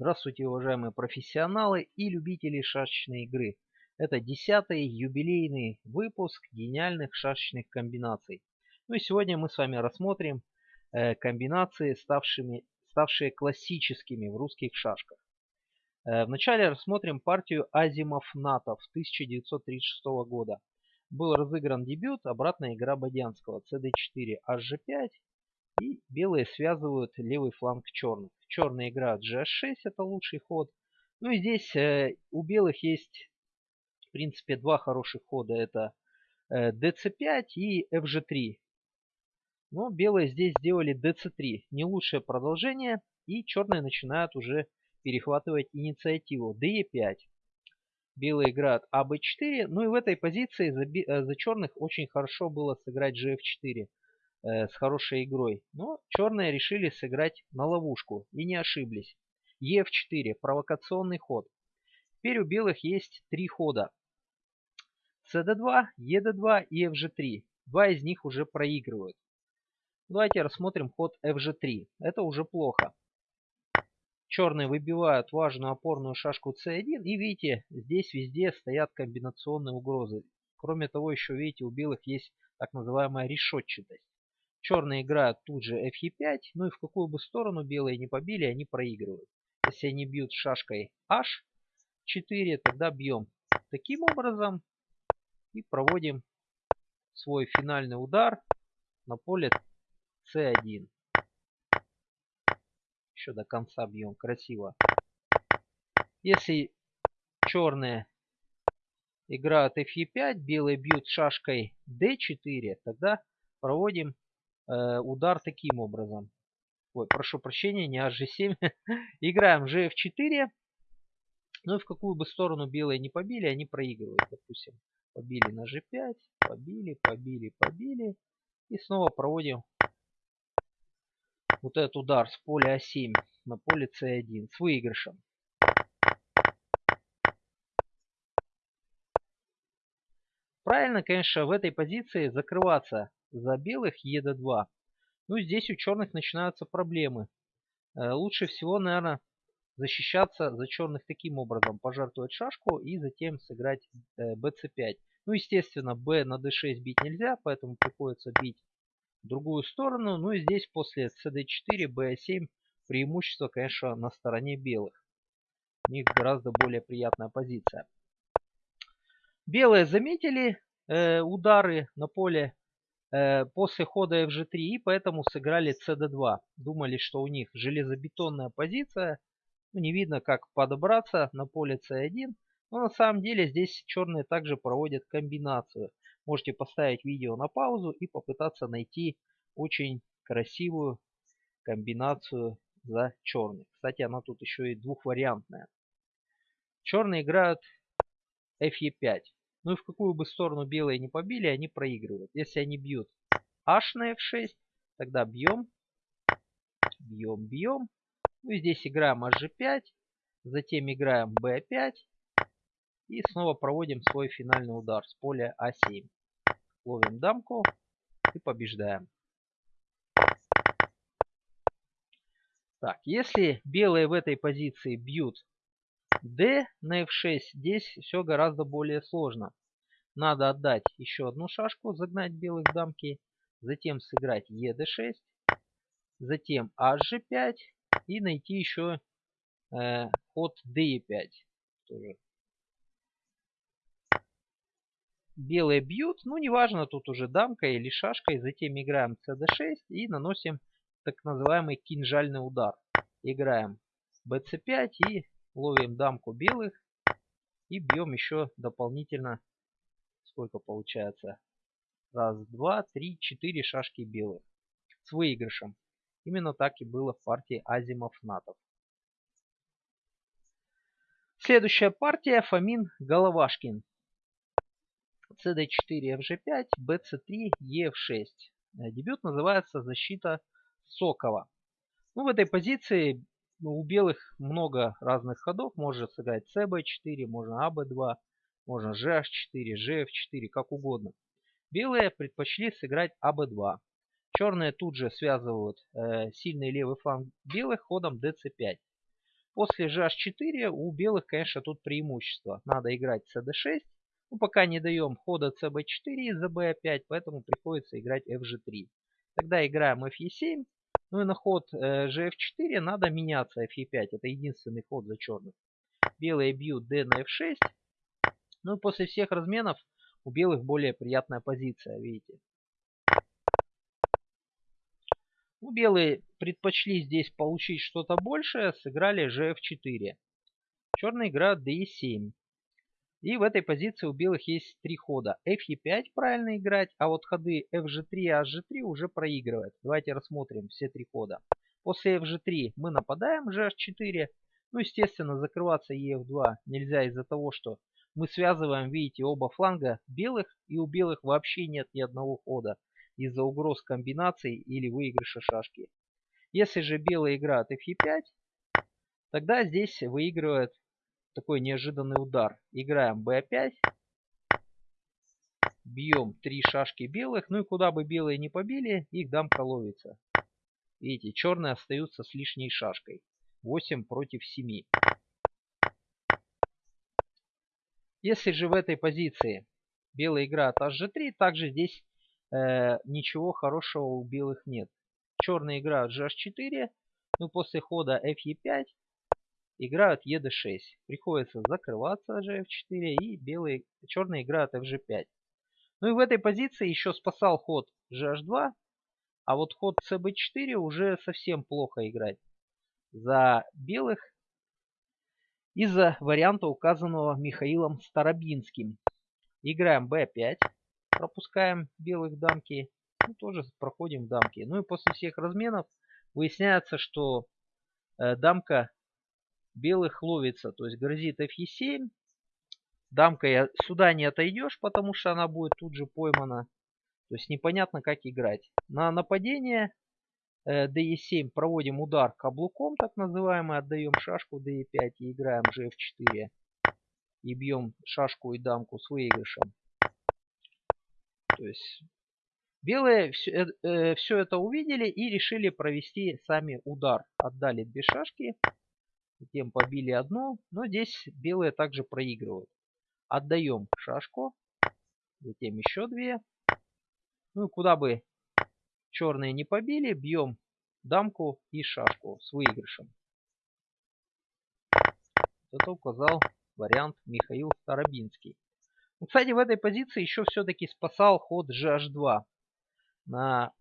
Здравствуйте, уважаемые профессионалы и любители шашечной игры. Это десятый юбилейный выпуск гениальных шашечных комбинаций. Ну и сегодня мы с вами рассмотрим э, комбинации, ставшими, ставшие классическими в русских шашках. Э, вначале рассмотрим партию Азимов Натов 1936 года. Был разыгран дебют, обратная игра Бодянского, CD4, HG5 и белые связывают левый фланг черных. Черные играют GH6, это лучший ход. Ну и здесь э, у белых есть, в принципе, два хороших хода. Это э, DC5 и FG3. Но белые здесь сделали DC3. Не лучшее продолжение. И черные начинают уже перехватывать инициативу. DE5. Белые играют АБ4. Ну и в этой позиции за, э, за черных очень хорошо было сыграть GF4 э, с хорошей игрой. Но черные решили сыграть на ловушку и не ошиблись. Е4, провокационный ход. Теперь у белых есть три хода. СД2, ЕД2 и FG3. Два из них уже проигрывают. Давайте рассмотрим ход FG3. Это уже плохо. Черные выбивают важную опорную шашку C1. И видите, здесь везде стоят комбинационные угрозы. Кроме того, еще видите, у белых есть так называемая решетчатость. Черные играют тут же F5, ну и в какую бы сторону белые не побили, они проигрывают. Если они бьют шашкой H4, тогда бьем таким образом и проводим свой финальный удар на поле C1. Еще до конца бьем, красиво. Если черные играют F5, белые бьют шашкой D4, тогда проводим удар таким образом. Ой, прошу прощения, не HG7. Играем GF4. Ну и в какую бы сторону белые не побили, они проигрывают. Допустим, побили на G5, побили, побили, побили. И снова проводим вот этот удар с поля А7 на поле С1 с выигрышем. Правильно, конечно, в этой позиции закрываться за белых ед2. Ну, здесь у черных начинаются проблемы. Э, лучше всего, наверное, защищаться за черных таким образом. Пожертвовать шашку и затем сыграть bc5. Э, ну, естественно, b на d6 бить нельзя, поэтому приходится бить другую сторону. Ну и здесь после cd4, b7 преимущество, конечно, на стороне белых. У них гораздо более приятная позиция. Белые заметили э, удары на поле после хода fg3 и поэтому сыграли cd2. Думали, что у них железобетонная позиция. Ну, не видно, как подобраться на поле c1. Но на самом деле здесь черные также проводят комбинацию. Можете поставить видео на паузу и попытаться найти очень красивую комбинацию за черных. Кстати, она тут еще и двухвариантная. Черные играют fe5. Ну и в какую бы сторону белые не побили, они проигрывают. Если они бьют h на f6, тогда бьем, бьем, бьем. Ну и здесь играем hg5, затем играем b5 и снова проводим свой финальный удар с поля а7. Ловим дамку и побеждаем. Так, если белые в этой позиции бьют d на f6 здесь все гораздо более сложно. Надо отдать еще одну шашку, загнать белых дамки, затем сыграть ед6, затем hg5 и найти еще э, ход d5. Тоже. Белые бьют, ну неважно, тут уже дамка или шашкой, затем играем cd6 и наносим так называемый кинжальный удар. Играем bc5 и ловим дамку белых и бьем еще дополнительно сколько получается? Раз два три четыре шашки белых с выигрышем. Именно так и было в партии азимов натов. Следующая партия фомин головашкин. Cd4 fg5 bc3 ef6 дебют называется защита сокова ну, в этой позиции ну, у белых много разных ходов. Можно сыграть cb4, можно ab2, можно gh4, gf4, как угодно. Белые предпочли сыграть ab2. Черные тут же связывают э, сильный левый фланг белых ходом dc5. после gh4 у белых, конечно, тут преимущество. Надо играть cd6. Ну, пока не даем хода cb4 из-за b5, поэтому приходится играть fg3. Тогда играем fe7. Ну и на ход э, gf4 надо меняться fe5. Это единственный ход за черных. Белые бьют d на f6. Ну и после всех разменов у белых более приятная позиция, видите. Ну, белые предпочли здесь получить что-то большее, сыграли gf4. Черные играют de7. И в этой позиции у белых есть три хода. fe5 правильно играть, а вот ходы fg3 и hg3 уже проигрывают. Давайте рассмотрим все три хода. После fg3 мы нападаем gh4. Ну, естественно, закрываться ef2 нельзя из-за того, что мы связываем, видите, оба фланга белых, и у белых вообще нет ни одного хода из-за угроз комбинаций или выигрыша шашки. Если же белые играют fe5, тогда здесь выигрывает такой неожиданный удар. Играем b5, бьем три шашки белых, ну и куда бы белые не побили, их дамка ловится. Видите, черные остаются с лишней шашкой. 8 против 7. Если же в этой позиции белые играют hg3, также здесь э, ничего хорошего у белых нет. Черные играют gh4, ну после хода fe5 играют ед6. Приходится закрываться gf4 и белые, черные играют fg5. Ну и в этой позиции еще спасал ход gh2, а вот ход cb4 уже совсем плохо играть за белых из-за варианта указанного Михаилом Старобинским. Играем b5 пропускаем белых дамки, ну, тоже проходим дамки. Ну и после всех разменов выясняется, что э, дамка белых ловится, то есть грозит fe7. Дамка сюда не отойдешь, потому что она будет тут же поймана. То есть непонятно, как играть. На нападение э, de7 проводим удар каблуком, так называемый, отдаем шашку de5 и играем gf4. И бьем шашку и дамку с выигрышем. То есть белые все, э, э, все это увидели и решили провести сами удар. Отдали две шашки, затем побили одну, но здесь белые также проигрывают. Отдаем шашку, затем еще две. Ну и куда бы черные не побили, бьем дамку и шашку с выигрышем. Это указал вариант Михаил Старобинский. Ну, кстати, в этой позиции еще все-таки спасал ход GH2. На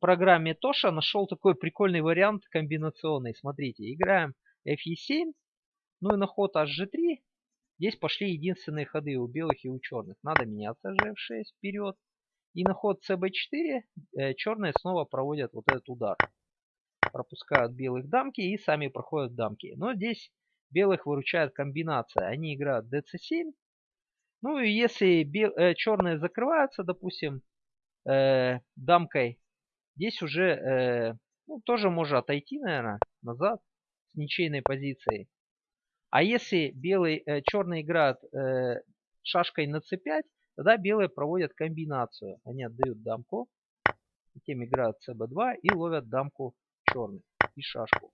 программе Тоша нашел такой прикольный вариант комбинационный. Смотрите, играем FE7, ну и на ход HG3. Здесь пошли единственные ходы у белых и у черных. Надо меняться GF6 вперед. И на ход CB4 э, черные снова проводят вот этот удар. Пропускают белых дамки и сами проходят дамки. Но здесь белых выручает комбинация. Они играют DC7 ну и если бел, э, черные закрываются, допустим, э, дамкой, здесь уже э, ну, тоже можно отойти, наверное, назад с ничейной позицией. А если белый, э, черный играют э, шашкой на c5, тогда белые проводят комбинацию. Они отдают дамку, затем играют cb2 и ловят дамку черных и шашку.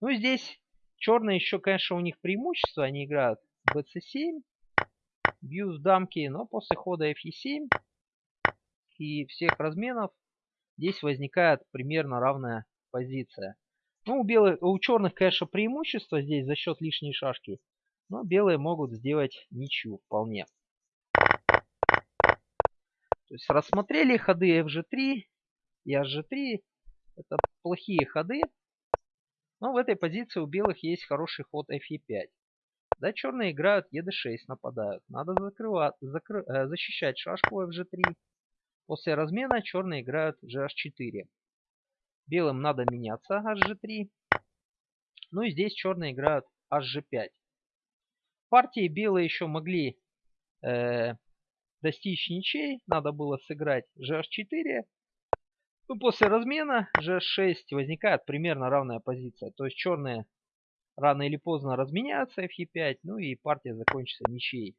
Ну здесь черные еще, конечно, у них преимущество. Они играют bc7, бью с дамки, но после хода fe7 и всех разменов здесь возникает примерно равная позиция. Ну, у, белых, у черных, конечно, преимущество здесь за счет лишней шашки, но белые могут сделать ничью вполне. То есть рассмотрели ходы fg3 и hg3. Это плохие ходы. Но в этой позиции у белых есть хороший ход fe5. Да, черные играют ед6, нападают. Надо закрывать, закры, э, защищать шашку fg3. После размена черные играют gh4. Белым надо меняться hg3. Ну и здесь черные играют hg5. Партии белые еще могли э, достичь ничей. Надо было сыграть gh4. Ну, после размена g6 возникает примерно равная позиция. То есть черные рано или поздно разменяются fe5, ну и партия закончится ничьей.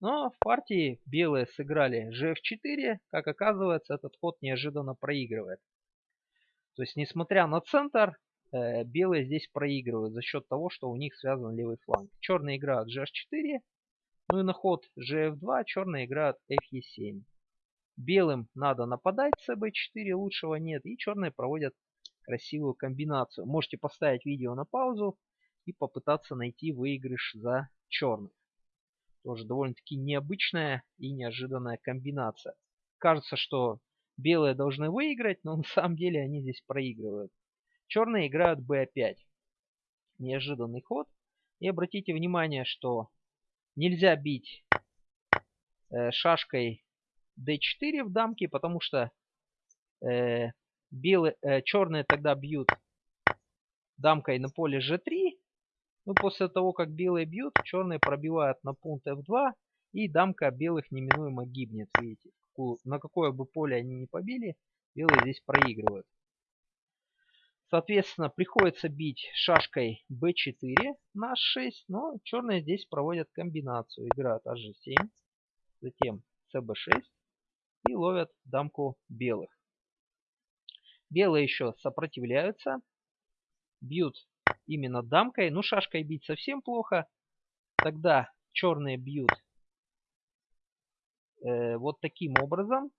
Но в партии белые сыграли gf4, как оказывается, этот ход неожиданно проигрывает. То есть, несмотря на центр, э, белые здесь проигрывают за счет того, что у них связан левый фланг. Черные играют GH4, ну и на ход GF2 черные играют FE7. Белым надо нападать с CB4, лучшего нет. И черные проводят красивую комбинацию. Можете поставить видео на паузу и попытаться найти выигрыш за черных. Тоже довольно-таки необычная и неожиданная комбинация. Кажется, что белые должны выиграть, но на самом деле они здесь проигрывают. Черные играют b5. Неожиданный ход. И обратите внимание, что нельзя бить э, шашкой d4 в дамке, потому что э, белые, э, черные тогда бьют дамкой на поле g3. Ну, после того, как белые бьют, черные пробивают на пункт f2. И дамка белых неминуемо гибнет. Видите, на какое бы поле они не побили, белые здесь проигрывают. Соответственно, приходится бить шашкой b4 на h6, но черные здесь проводят комбинацию. Играют hg7, затем cb6 и ловят дамку белых. Белые еще сопротивляются, бьют именно дамкой. Ну, шашкой бить совсем плохо. Тогда черные бьют э, вот таким образом.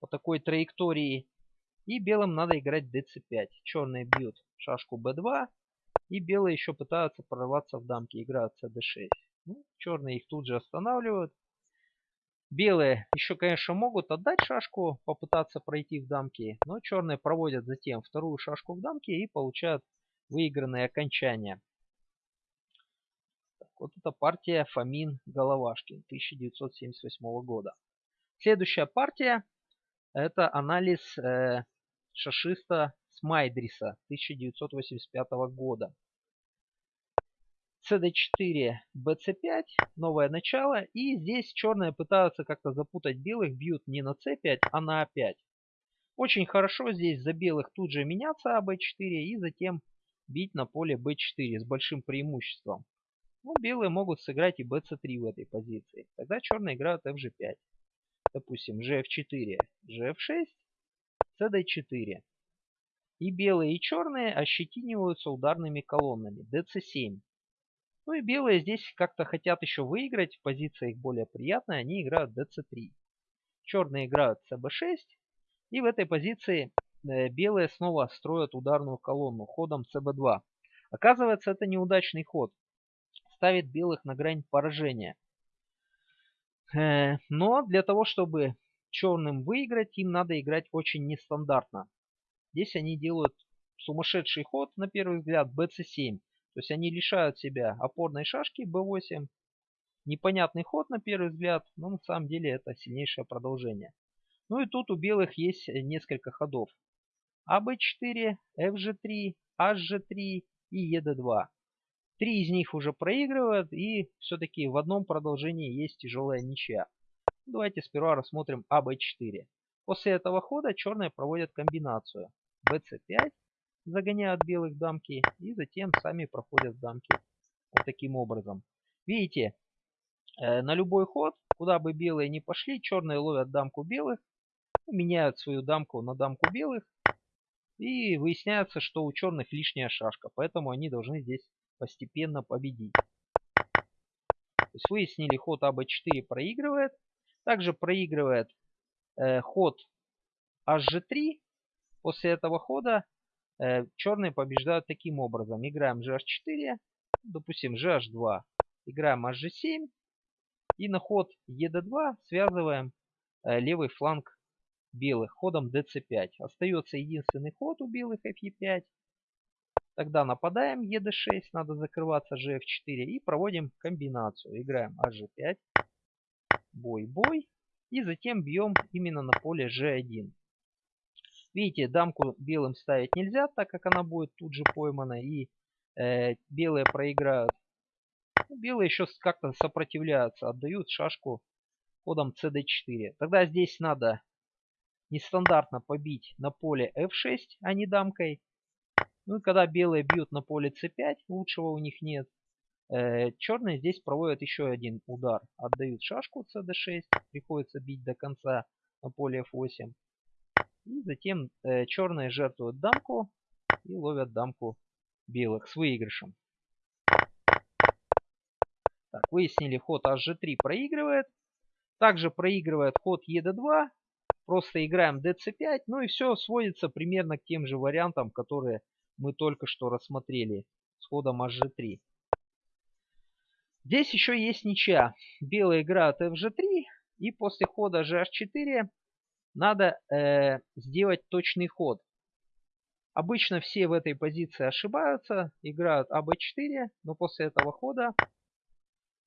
По такой траектории. И белым надо играть dc5. Черные бьют шашку b2. И белые еще пытаются прорваться в дамки. Играют cd6. Ну, черные их тут же останавливают. Белые еще, конечно, могут отдать шашку, попытаться пройти в дамки, но черные проводят затем вторую шашку в дамке и получают выигранные окончания. Так, вот эта партия Фомин Головашкин 1978 года. Следующая партия это анализ э, шашиста Смайдриса 1985 года cd4, bc5, новое начало. И здесь черные пытаются как-то запутать белых, бьют не на c5, а на a5. Очень хорошо здесь за белых тут же меняться аб4 и затем бить на поле b4 с большим преимуществом. Ну, белые могут сыграть и bc3 в этой позиции. Тогда черные играют fg5. Допустим, gf4, gf6, cd4. И белые и черные ощетиниваются ударными колоннами dc7. Ну и белые здесь как-то хотят еще выиграть. Позиция их более приятная. Они играют dc3. Черные играют cb6. И в этой позиции э, белые снова строят ударную колонну ходом cb2. Оказывается, это неудачный ход. Ставит белых на грань поражения. Э, но для того, чтобы черным выиграть, им надо играть очень нестандартно. Здесь они делают сумасшедший ход, на первый взгляд, bc7. То есть они лишают себя опорной шашки b8. Непонятный ход на первый взгляд, но на самом деле это сильнейшее продолжение. Ну и тут у белых есть несколько ходов. АБ4, FG3, HG3 и ED2. Три из них уже проигрывают и все-таки в одном продолжении есть тяжелая ничья. Давайте сперва рассмотрим АБ4. После этого хода черные проводят комбинацию BC5 загоняют белых дамки и затем сами проходят дамки вот таким образом. Видите, э, на любой ход, куда бы белые не пошли, черные ловят дамку белых, меняют свою дамку на дамку белых и выясняется, что у черных лишняя шашка, поэтому они должны здесь постепенно победить. То есть выяснили, ход АБ4 проигрывает. Также проигрывает э, ход HG3. После этого хода черные побеждают таким образом. Играем GH4, допустим GH2. Играем HG7. И на ход ED2 связываем э, левый фланг белых ходом DC5. Остается единственный ход у белых FE5. Тогда нападаем ED6, надо закрываться GF4 и проводим комбинацию. Играем HG5, бой-бой и затем бьем именно на поле G1. Видите, дамку белым ставить нельзя, так как она будет тут же поймана. И э, белые проиграют. Ну, белые еще как-то сопротивляются, отдают шашку ходом cd4. Тогда здесь надо нестандартно побить на поле f6, а не дамкой. Ну и когда белые бьют на поле c5, лучшего у них нет. Э, черные здесь проводят еще один удар. Отдают шашку cd6, приходится бить до конца на поле f8. И затем э, черные жертвуют дамку и ловят дамку белых с выигрышем. Так, выяснили, ход hg3 проигрывает. Также проигрывает ход ед2. Просто играем dc5. Ну и все сводится примерно к тем же вариантам, которые мы только что рассмотрели с ходом hg3. Здесь еще есть ничья. Белые играют fg3. И после хода gh4 надо э, сделать точный ход. Обычно все в этой позиции ошибаются, играют АБ4, но после этого хода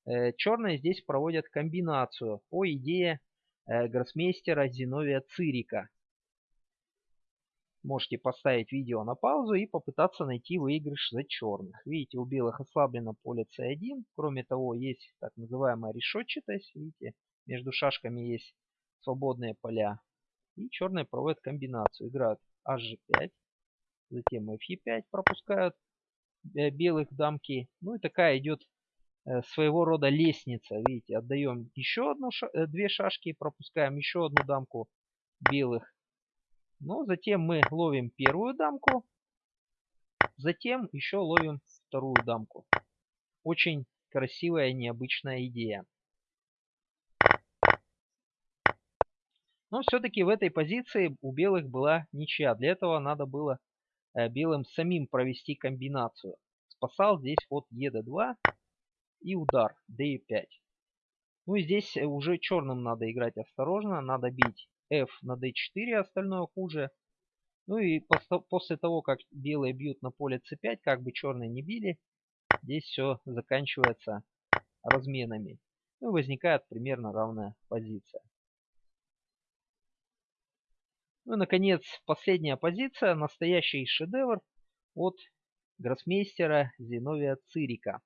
э, черные здесь проводят комбинацию по идее э, гроссмейстера Зиновия Цирика. Можете поставить видео на паузу и попытаться найти выигрыш за черных. Видите, у белых ослаблено поле c1. Кроме того, есть так называемая решетчатость. Видите, между шашками есть свободные поля. И черные проводят комбинацию. Играют hg5. Затем f5 пропускают э, белых дамки. Ну и такая идет э, своего рода лестница. Видите, отдаем еще одну, э, две шашки, пропускаем еще одну дамку белых. Ну, затем мы ловим первую дамку. Затем еще ловим вторую дамку. Очень красивая, необычная идея. Но все-таки в этой позиции у белых была ничья. Для этого надо было э, белым самим провести комбинацию. Спасал здесь ход ед2 и удар d5. Ну и здесь уже черным надо играть осторожно. Надо бить f на d4, остальное хуже. Ну и после того, как белые бьют на поле c5, как бы черные не били, здесь все заканчивается разменами. Ну и возникает примерно равная позиция. Ну и, наконец, последняя позиция. Настоящий шедевр от гроссмейстера Зиновия Цирика.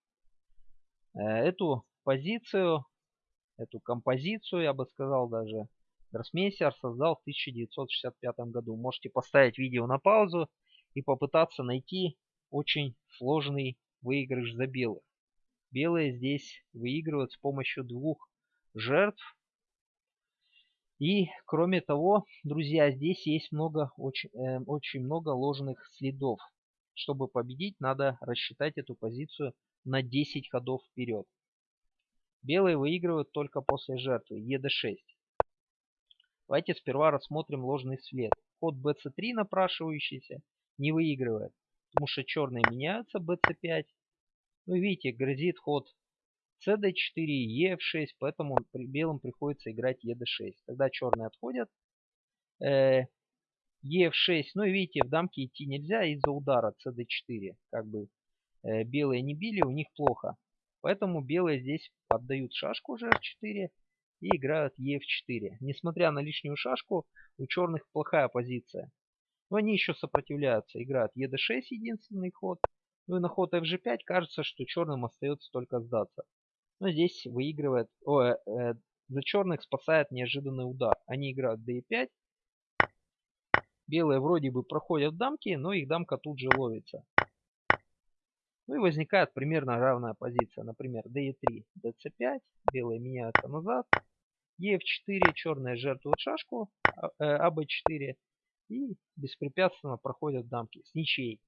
Э, эту позицию, эту композицию, я бы сказал даже, Гроссмейстер создал в 1965 году. Можете поставить видео на паузу и попытаться найти очень сложный выигрыш за белых. Белые здесь выигрывают с помощью двух жертв. И кроме того, друзья, здесь есть много, очень, э, очень много ложных следов. Чтобы победить, надо рассчитать эту позицию на 10 ходов вперед. Белые выигрывают только после жертвы, ед6. Давайте сперва рассмотрим ложный след. Ход bc3 напрашивающийся не выигрывает, потому что черные меняются bc5. Ну видите, грозит ход cd4, ef6, поэтому белым приходится играть ed6. Тогда черные отходят. Э, ef6, ну и видите, в дамке идти нельзя из-за удара cd4. Как бы э, белые не били, у них плохо. Поэтому белые здесь отдают шашку gh4 и играют ef4. Несмотря на лишнюю шашку, у черных плохая позиция. Но они еще сопротивляются. Играют ед6 единственный ход. Ну и на ход fg5 кажется, что черным остается только сдаться. Но здесь выигрывает... О, э, э, за черных спасает неожиданный удар. Они играют d5. Белые вроде бы проходят дамки, но их дамка тут же ловится. Ну и возникает примерно равная позиция. Например, d3, dc5. Белые меняются назад ef4, черные жертвуют шашку, аб4 а, и беспрепятственно проходят дамки с ничьей.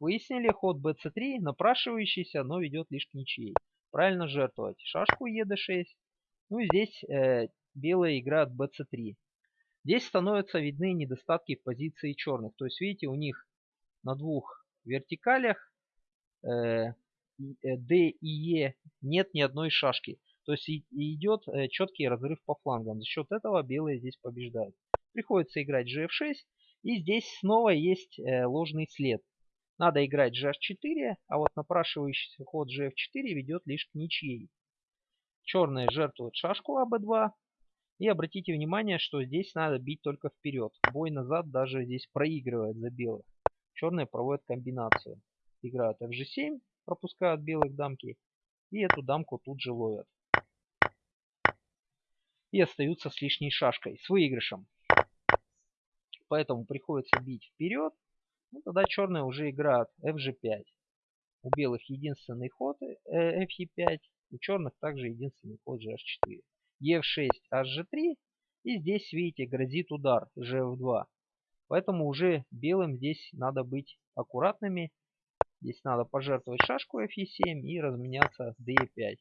Выяснили, ход bc3 напрашивающийся, но ведет лишь к ничьей. Правильно жертвовать шашку ед6. Ну и здесь э, белые играют bc3. Здесь становятся видны недостатки позиции черных. То есть, видите, у них на двух вертикалях э, D и E нет ни одной шашки. То есть идет э, четкий разрыв по флангам. За счет этого белые здесь побеждают. Приходится играть gf6. И здесь снова есть э, ложный след. Надо играть gh4, а вот напрашивающийся ход gf4 ведет лишь к ничьей. Черные жертвуют шашку аб2. И обратите внимание, что здесь надо бить только вперед. Бой назад даже здесь проигрывает за белых. Черные проводят комбинацию. Играют fg7, пропускают белых дамки. И эту дамку тут же ловят и остаются с лишней шашкой, с выигрышем. Поэтому приходится бить вперед. Ну, тогда черные уже играют fg5. У белых единственный ход э, fe5. У черных также единственный ход gh4. e6, hg3. И здесь, видите, грозит удар gf2. Поэтому уже белым здесь надо быть аккуратными. Здесь надо пожертвовать шашку fe7 и разменяться de5.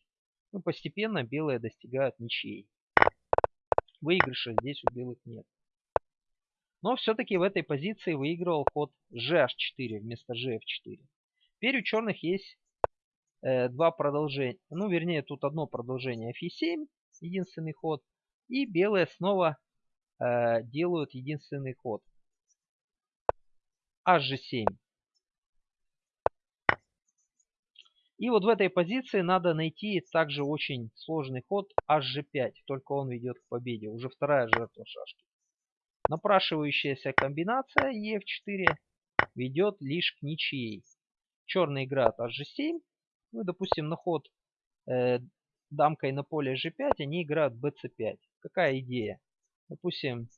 Ну, постепенно белые достигают ничьей. Выигрыша здесь у белых нет. Но все-таки в этой позиции выигрывал ход gh4 вместо gf4. Теперь у черных есть э, два продолжения. Ну, вернее, тут одно продолжение fe7, единственный ход. И белые снова э, делают единственный ход. hg7. И вот в этой позиции надо найти также очень сложный ход hg5, только он ведет к победе. Уже вторая жертва шашки. Напрашивающаяся комбинация e4 ведет лишь к ничьей. Черный играет hg7. Ну, допустим, на ход э, дамкой на поле g5 они играют bc5. Какая идея? Допустим,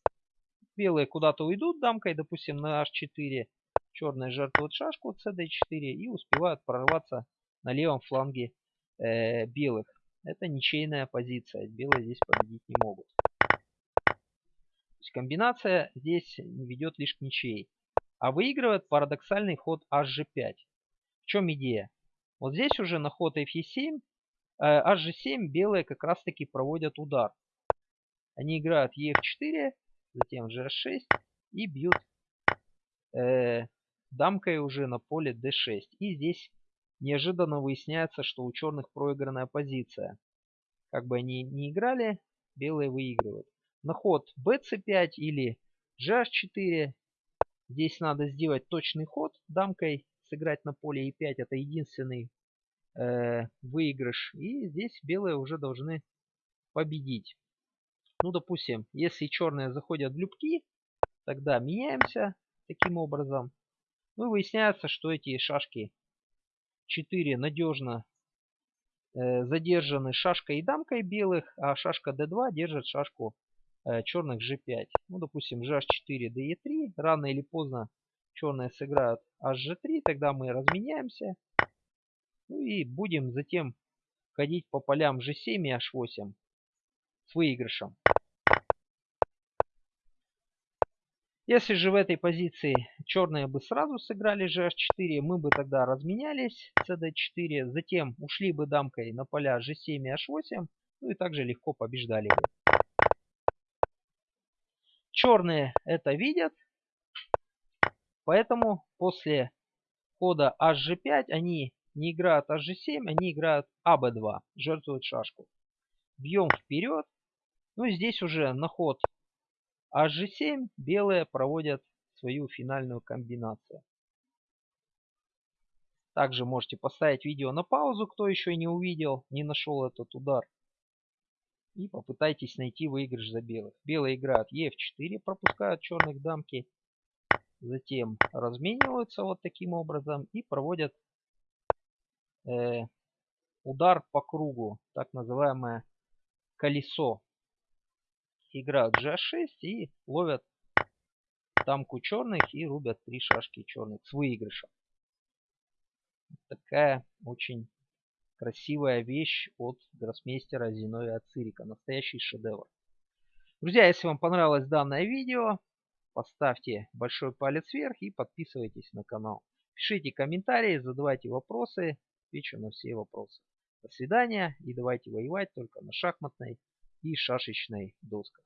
белые куда-то уйдут дамкой, допустим, на h4. Черные жертвуют шашку cd4 и успевают прорваться на левом фланге э, белых. Это ничейная позиция. Белые здесь победить не могут. Есть комбинация здесь ведет лишь к ничьей. А выигрывает парадоксальный ход hg5. В чем идея? Вот здесь уже на ход fe7, э, hg7 белые как раз таки проводят удар. Они играют ef4, затем gh6 и бьют э, дамкой уже на поле d6. И здесь Неожиданно выясняется, что у черных проигранная позиция. Как бы они ни играли, белые выигрывают. На ход bc5 или gh4. Здесь надо сделать точный ход дамкой, сыграть на поле e5. Это единственный э, выигрыш. И здесь белые уже должны победить. Ну, допустим, если черные заходят в любки, тогда меняемся таким образом. Ну, выясняется, что эти шашки 4 надежно э, задержаны шашкой и дамкой белых, а шашка d2 держит шашку черных g5. Ну, допустим, gh4, de3. Рано или поздно черные сыграют hg3, тогда мы разменяемся. Ну и будем затем ходить по полям g7 и h8 с выигрышем. Если же в этой позиции черные бы сразу сыграли gh4, мы бы тогда разменялись cd4, затем ушли бы дамкой на поля g7 и h8, ну и также легко побеждали бы. Черные это видят, поэтому после хода hg5 они не играют hg7, они играют ab2, жертвуют шашку. Бьем вперед. Ну и здесь уже на ход а g7 белые проводят свою финальную комбинацию. Также можете поставить видео на паузу, кто еще не увидел, не нашел этот удар. И попытайтесь найти выигрыш за белых. Белые играют e4, пропускают черных дамки. Затем размениваются вот таким образом и проводят э, удар по кругу, так называемое колесо играют g6 и ловят дамку черных и рубят три шашки черных с выигрышем. Такая очень красивая вещь от гроссмейстера Зиновия Цирика. Настоящий шедевр. Друзья, если вам понравилось данное видео, поставьте большой палец вверх и подписывайтесь на канал. Пишите комментарии, задавайте вопросы. Отвечу на все вопросы. До свидания и давайте воевать только на шахматной и шашечной досках.